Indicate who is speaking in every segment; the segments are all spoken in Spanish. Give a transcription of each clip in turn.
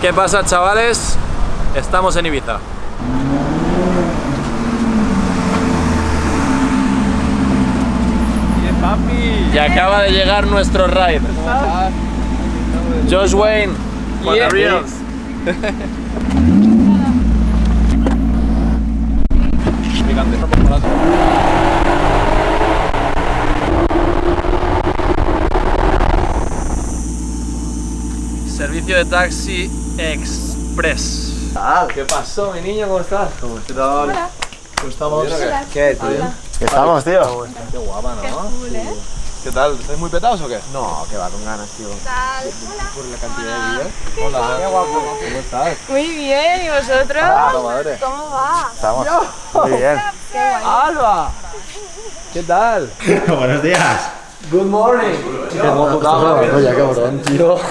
Speaker 1: ¿Qué pasa, chavales? Estamos en Ibiza.
Speaker 2: Bien, papi.
Speaker 1: Y acaba de llegar nuestro ride. Josh Wayne,
Speaker 2: Yeah.
Speaker 1: Servicio de taxi express. ¿Qué pasó, mi niño? ¿Cómo estás?
Speaker 3: ¿Qué tal?
Speaker 1: ¿Cómo estamos?
Speaker 3: ¿Qué? ¿Todo bien? ¿Qué estamos, tío?
Speaker 1: Qué guapa, ¿no?
Speaker 2: ¿Qué tal? ¿Estáis muy petados o qué?
Speaker 3: No, que va con ganas, tío.
Speaker 2: Por la cantidad de días. Hola. Qué guapo. ¿Cómo estás?
Speaker 4: Muy bien, ¿y vosotros?
Speaker 2: Ah, madre.
Speaker 4: ¿Cómo va?
Speaker 3: Estamos muy bien.
Speaker 4: Qué.
Speaker 2: Alba. ¿Qué tal?
Speaker 5: Buenos días.
Speaker 2: Good morning. Qué guapo
Speaker 3: Oye, cabrón, tío.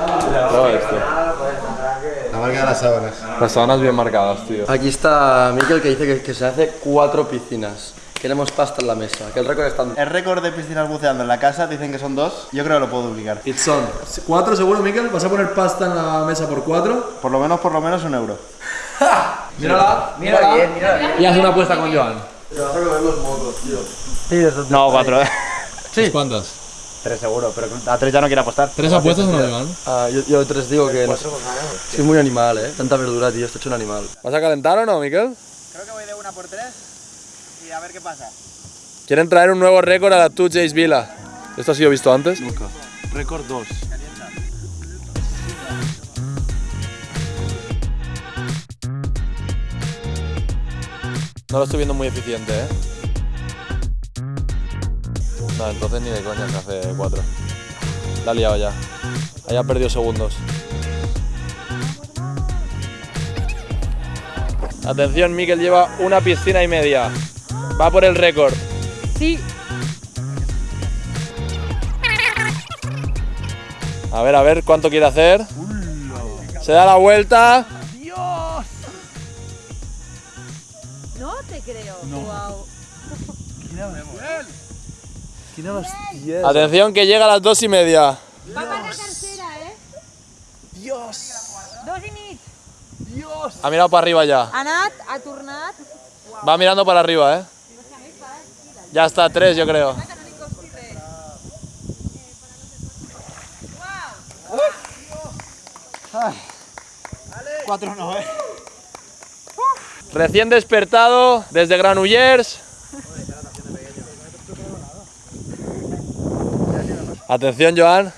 Speaker 5: La marca las sábanas.
Speaker 2: Las sábanas bien marcadas, tío.
Speaker 3: Aquí está Miquel que dice que, que se hace cuatro piscinas. Queremos pasta en la mesa, que el récord está...
Speaker 5: El récord de piscinas buceando en la casa dicen que son dos. Yo creo que lo puedo duplicar.
Speaker 1: It's on. ¿Cuatro seguro, Miquel? ¿Vas a poner pasta en la mesa por cuatro?
Speaker 5: Por lo menos, por lo menos un euro.
Speaker 1: Mírala, mírala. Y haz una apuesta con Joan.
Speaker 5: No, cuatro, eh.
Speaker 1: Sí. ¿Cuántas?
Speaker 5: Tres seguro, pero a tres ya no quiero apostar.
Speaker 1: ¿Tres apuestas o no, Joan?
Speaker 3: Ah, yo, yo tres digo que... No, soy muy animal, eh. Tanta verdura, tío. Esto hecho un animal.
Speaker 1: ¿Vas a calentar o no, Miquel?
Speaker 5: Creo que voy de una por tres y a ver qué pasa.
Speaker 1: Quieren traer un nuevo récord a la 2 Jays Villa. ¿Esto ha sido visto antes?
Speaker 2: Nunca. Récord 2.
Speaker 1: No lo estoy viendo muy eficiente, ¿eh? No, entonces ni de coña se hace cuatro. La ha liado ya. Haya perdido segundos. Atención, Miquel lleva una piscina y media. Va por el récord.
Speaker 4: Sí,
Speaker 1: A ver, a ver cuánto quiere hacer. Se da la vuelta.
Speaker 4: no te creo. Wow.
Speaker 1: Atención que llega a las dos y media.
Speaker 4: Va para la tercera, ¿eh?
Speaker 1: Dios.
Speaker 4: Dos i mig.
Speaker 1: Ha mirado para arriba ya.
Speaker 4: Ha anat, ha tornat.
Speaker 1: Va mirando para arriba, ¿eh? Ya está, tres yo creo.
Speaker 5: Cuatro no, eh.
Speaker 1: Recién despertado desde Granollers. Atención, Joan.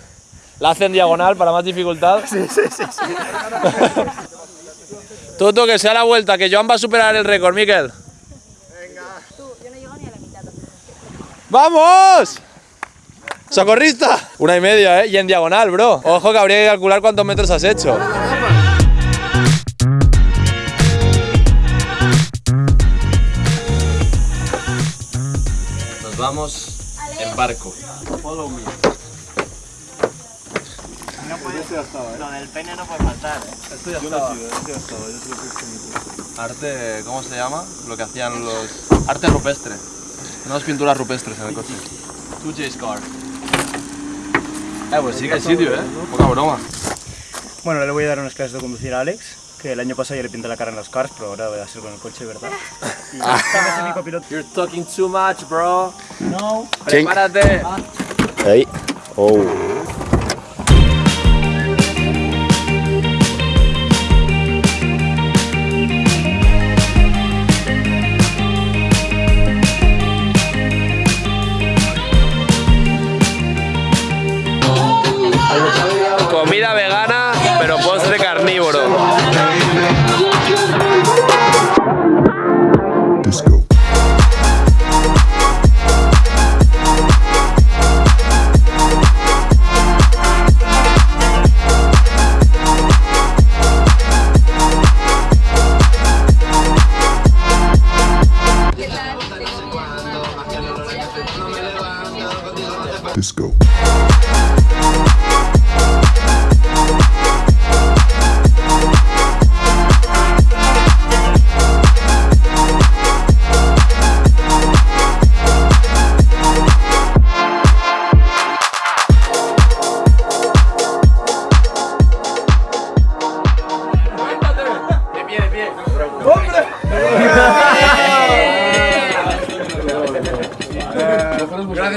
Speaker 1: La hace en diagonal para más dificultad. Sí, sí, sí. Toto, que sea la vuelta, que Joan va a superar el récord, Miquel.
Speaker 4: Tú, yo no llego ni a la mitad.
Speaker 1: ¡Vamos! ¡Socorrista! Una y media, ¿eh? Y en diagonal, bro. Ojo que habría que calcular cuántos metros has hecho. Nos vamos en barco.
Speaker 5: Lo del pene no puede faltar, eh.
Speaker 1: Esto ya estaba. Arte, ¿cómo se llama? Lo que hacían los... Arte rupestre. Unas pinturas rupestres en el coche. 2J's car. Eh, pues sí que hay sitio, ¿eh? Poca broma.
Speaker 6: Bueno, le voy a dar unas clases de conducir a Alex, que el año pasado ya le pinté la cara en las cars, pero ahora voy a hacer con el coche, ¿verdad? Y es mi copiloto.
Speaker 1: You're talking too much, bro.
Speaker 6: No.
Speaker 1: Prepárate.
Speaker 3: Ahí. Oh.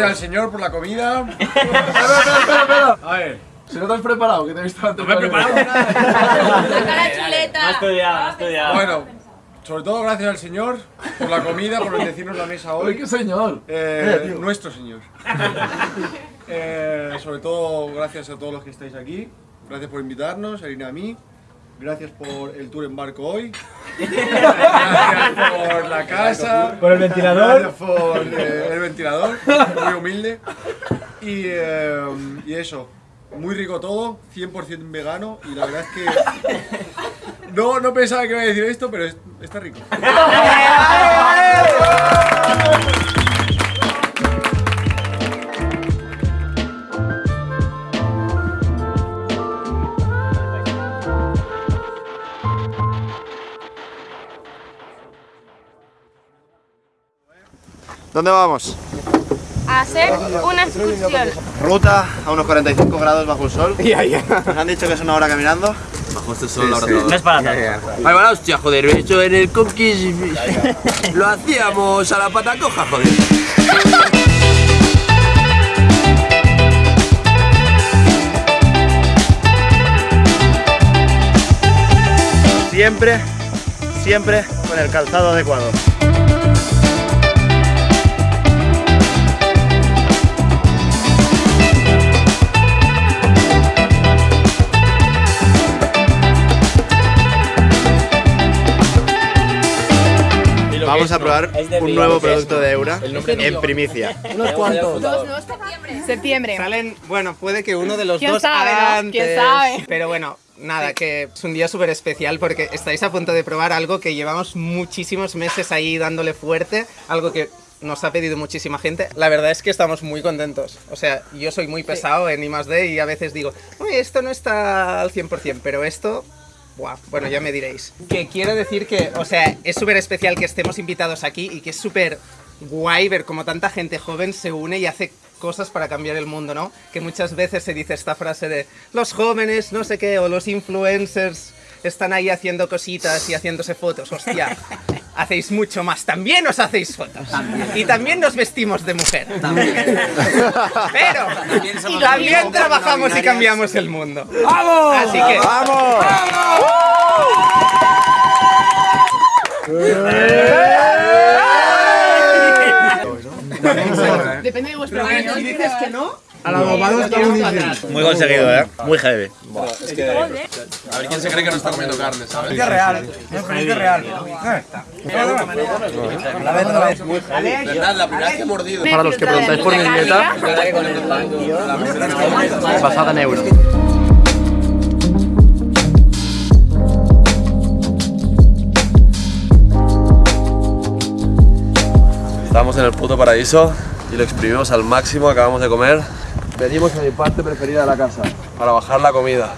Speaker 2: Al señor por la comida.
Speaker 7: espera, espera, espera, espera. A ver, si no te has preparado, que te he visto antes. No me he preparado
Speaker 8: la chuleta.
Speaker 6: estudiado, estudiado.
Speaker 2: Bueno, sobre todo gracias al señor por la comida, por bendecirnos la mesa hoy.
Speaker 7: qué señor.
Speaker 2: Eh, nuestro señor. Eh, sobre todo gracias a todos los que estáis aquí. Gracias por invitarnos, a Irina a mí. Gracias por el tour en barco hoy. Gracias por la casa.
Speaker 6: Por el ventilador.
Speaker 2: Por eh, el ventilador. Muy humilde. Y, eh, y eso. Muy rico todo, 100% vegano y la verdad es que no, no pensaba que iba a decir esto, pero es- está rico.
Speaker 5: ¿Dónde vamos?
Speaker 8: A hacer una excursión.
Speaker 5: Ruta a unos 45 grados bajo el sol. Nos han dicho que es una hora caminando.
Speaker 7: Bajo este sol, la verdad.
Speaker 6: No es para tanto.
Speaker 1: Ay, bueno, hostia, joder, eso en el Conquist lo hacíamos a la pata coja, joder.
Speaker 5: Siempre, siempre con el calzado adecuado. Vamos a probar un nuevo producto de Eura en primicia.
Speaker 9: Unos cuantos.
Speaker 8: Septiembre.
Speaker 10: Salen, bueno, puede que uno de los
Speaker 8: ¿Quién
Speaker 10: dos
Speaker 8: sabe, no?
Speaker 10: haga
Speaker 8: ¿Quién
Speaker 10: antes,
Speaker 8: sabe?
Speaker 10: Pero bueno, nada, que es un día súper especial porque estáis a punto de probar algo que llevamos muchísimos meses ahí dándole fuerte, algo que nos ha pedido muchísima gente. La verdad es que estamos muy contentos. O sea, yo soy muy pesado en I+D y a veces digo, "Uy, esto no está al 100%, pero esto... Buah, bueno, ya me diréis. Que quiero decir que, o sea, es súper especial que estemos invitados aquí y que es súper guay ver cómo tanta gente joven se une y hace cosas para cambiar el mundo, ¿no? Que muchas veces se dice esta frase de los jóvenes, no sé qué, o los influencers están ahí haciendo cositas y haciéndose fotos. Hostia, hacéis mucho más. También os hacéis fotos. Y también nos vestimos de mujer. Pero también trabajamos y cambiamos el mundo. ¡Vamos! Así que... ¡Vamos!
Speaker 8: Depende de vuestro gusto.
Speaker 10: Si dices que no,
Speaker 5: Muy conseguido, ¿eh? Muy heavy.
Speaker 7: A ver quién se cree que no está comiendo carne, ¿sabes?
Speaker 6: real. Es real.
Speaker 7: ¿Verdad? La primera vez que he mordido.
Speaker 9: Para los que preguntáis por mi dieta, basada en euro.
Speaker 7: Estamos en el puto paraíso y lo exprimimos al máximo, acabamos de comer. Venimos a mi parte preferida de la casa, para bajar la comida.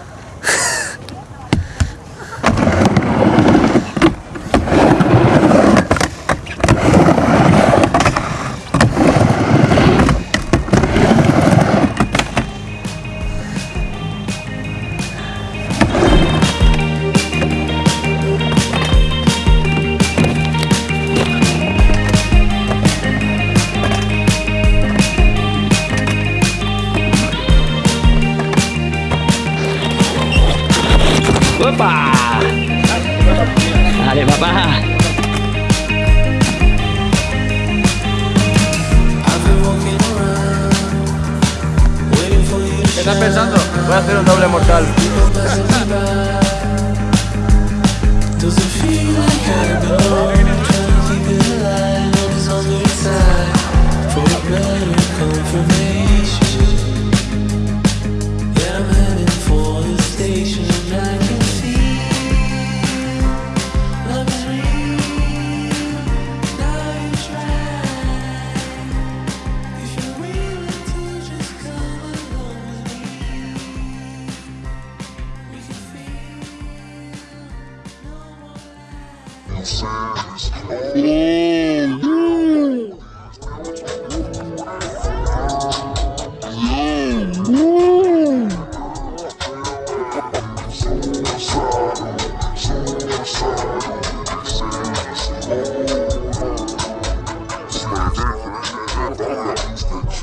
Speaker 1: ¡Opa! Dale, papá.
Speaker 7: ¿Qué estás pensando? Voy a hacer un doble mortal.